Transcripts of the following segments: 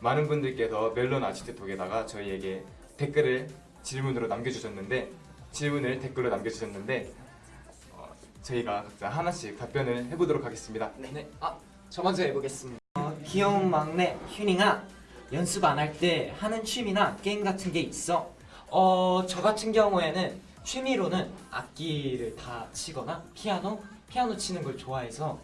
많은 분들께서 멜론 아지트톡에다가 저희에게 댓글을 질문으로 남겨주셨는데 질문을 댓글로 남겨주셨는데 어, 저희가 각자 하나씩 답변을 해보도록 하겠습니다. 네. 아, 저 먼저 해보겠습니다. 어, 귀여운 막내 휴닝아, 연습 안 할 때 하는 취미나 게임 같은 게 있어? 어, 저 같은 경우에는 취미로는 악기를 다 치거나 피아노, 피아노 치는 걸 좋아해서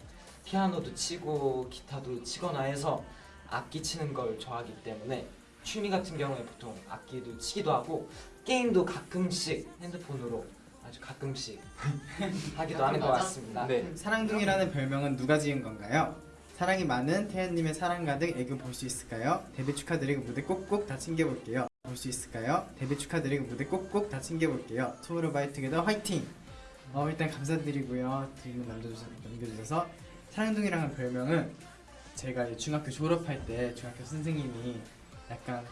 피아노도 치고 기타도 치거나 해서 악기 치는 걸 좋아하기 때문에 취미 같은 경우에 보통 악기도 치기도 하고 게임도 가끔씩 핸드폰으로 아주 가끔씩 하기도 하는 것 같습니다. 네. 사랑둥이라는 별명은 누가 지은 건가요? 사랑이 많은 태연님의 사랑 가득 애교 볼 수 있을까요? 데뷔 축하드리고 무대 꼭꼭 다 챙겨볼게요. 볼 수 있을까요? 데뷔 축하드리고 무대 꼭꼭 다 챙겨볼게요. 투모로우 바이 투게더 화이팅! 어, 일단 감사드리고요. 질문 남겨주셔서, 남겨주셔서 사랑둥이라는 별명은 제가 이제 중학교 졸업할 때 중학교 선생님이 약간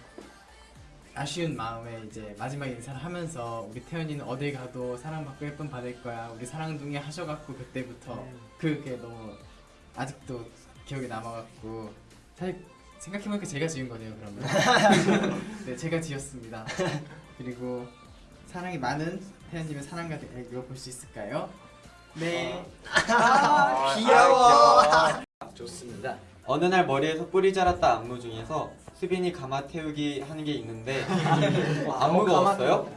아쉬운 마음에 이제 마지막 인사를 하면서 우리 태연이는 어딜 가도 사랑받고 예쁨 받을 거야 우리 사랑둥이 하셔갖고 그때부터 그게 너무 아직도 기억에 남아갖고 사실 생각해보니까 제가 지은 거네요 그러면 네 제가 지었습니다 그리고 사랑이 많은 태연님의 사랑 가득 애교 볼수 있을까요? 네 귀여워. 좋습니다. 어느 날 머리에서 뿌리 자랐다 안무 중에서 수빈이 가마 태우기 하는 게 있는데 어, 안 무거웠어요?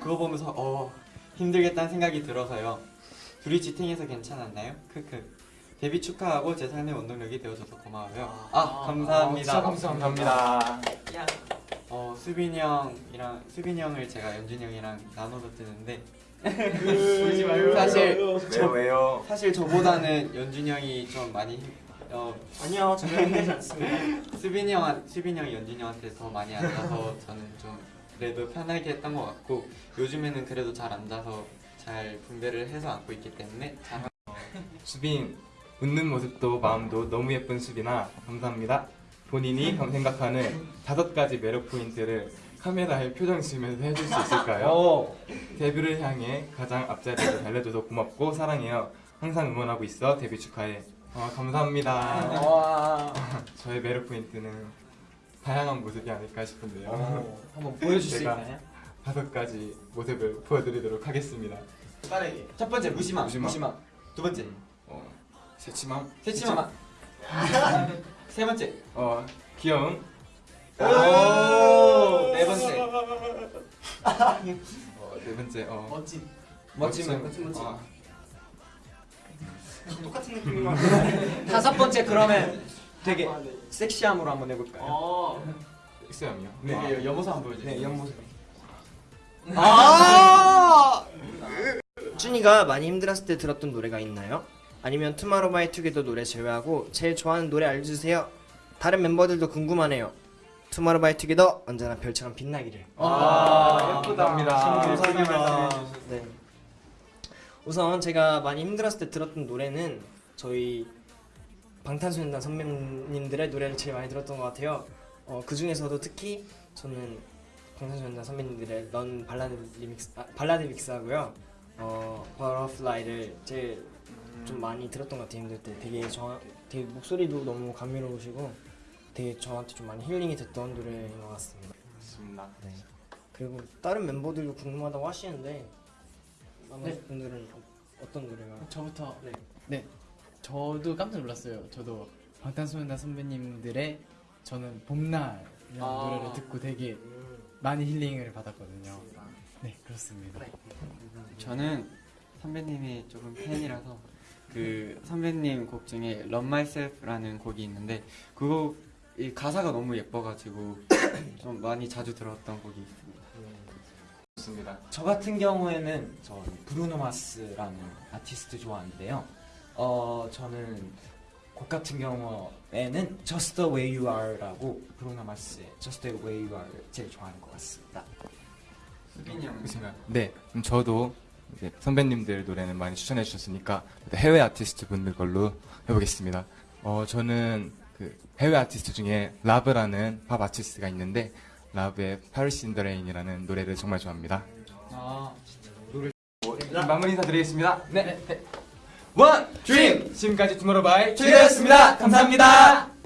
그거 보면서 어 힘들겠다는 생각이 들어서요. 둘이 지탱해서 괜찮았나요? 크크. 데뷔 축하하고 제 삶의 원동력이 되어줘서 고마워요. 아 감사합니다. 어, 진짜 감사합니다. 어 수빈이 형이랑 수빈이 형을 제가 연준이 형이랑 나눠서 뜨는데 사실 왜요 왜요? 사실 저보다는 연준이 형이 좀 많이 힘- 어 아니요, 전혀 힘들지 않습니다. 수빈이 형, 수빈이 형이 연준이 형한테 더 많이 앉아서 저는 좀 그래도 편하게 했던 것 같고 요즘에는 그래도 잘 앉아서 잘 분배를 해서 앉고 있기 때문에 잘 수빈 웃는 모습도 마음도 너무 예쁜 수빈아 감사합니다. 본인이 생각하는 다섯 가지 매력 포인트를 카메라에 표정 지으면서 해줄 수 있을까요? 오, 데뷔를 향해 가장 앞자리를 달려줘서 고맙고 사랑해요. 항상 응원하고 있어. 데뷔 축하해. 아, 감사합니다. 와, 저의 매력 포인트는 다양한 모습이 아닐까 싶은데요. 오, 한번 보여줄 수 제가 있나요? 다섯 가지 모습을 보여드리도록 하겠습니다. 빠르게. 첫 번째 무심함, 무심함. 무심함, 두 번째. 어, 새치맘, 새침함, 세 번째. 어, 귀여움, 오, 네 번째. 어, 네 번째, 어, 멋진. 멋짐은 멋짐, 멋짐. 어, 똑같은 느낌으로 다섯 번째 그러면 되게 섹시함으로 한번 해볼까요? 어 섹시함이요. 네, 여보서 한번 보여주세요. 네, 옆모습. 준이가 많이 힘들었을 때 들었던 노래가 있나요? 아니면 투마로우바이투게더 노래 제외하고 제일 좋아하는 노래 알려주세요. 다른 멤버들도 궁금하네요. 투마로우바이투게더 언제나 별처럼 빛나기를. 아, 예쁘답니다. 감사합니다. 네. 우선 제가 많이 힘들었을 때 들었던 노래는 저희 방탄소년단 선배님들의 노래를 제일 많이 들었던 것 같아요. 어, 그 중에서도 특히 저는 방탄소년단 선배님들의 Run Ballad Remix 아, Ballad Mix하고요. 어, Butterfly를 제일 좀 많이 들었던 것 같아요. 힘들 때 되게 저 되게 목소리도 너무 감미로우시고 되게 저한테 좀 많이 힐링이 됐던 노래인 것 같습니다. 좋습니다. 네. 그리고 다른 멤버들도 궁금하다고 하시는데 나머지 분들은 어- 어떤 노래가? 저부터. 네. 네. 저도 깜짝 놀랐어요. 저도 방탄소년단 선배님들의 저는 봄날이라는 아. 노래를 듣고 되게 많이 힐링을 받았거든요. 네 그렇습니다. 저는 선배님이 조금 팬이라서 그 선배님 곡 중에 Love Myself라는 곡이 있는데 그 곡 이 가사가 너무 예뻐가지고 좀 많이 자주 들었던 곡이 있습니다. 좋습니다. 저 같은 경우에는 저 브루노 마스라는 아티스트 좋아하는데요. 어 저는 곡 같은 경우에는 Just the Way You Are라고 브루노 마스의 Just the Way You Are 제일 좋아하는 것 같습니다. 수빈이 형. 그렇습니다. 네, 그럼 저도 이제 선배님들 노래는 많이 추천해 주셨으니까 해외 아티스트 분들 걸로 해보겠습니다. 어, 저는 그 해외 아티스트 중에 라브라는 팝 아티스트가 있는데 라브의 Paris in the Rain이라는 노래를 정말 좋아합니다. 아, 마무리 인사드리겠습니다. 네. 원, 드림! 지금까지 투모로우바이 트리였습니다. 감사합니다.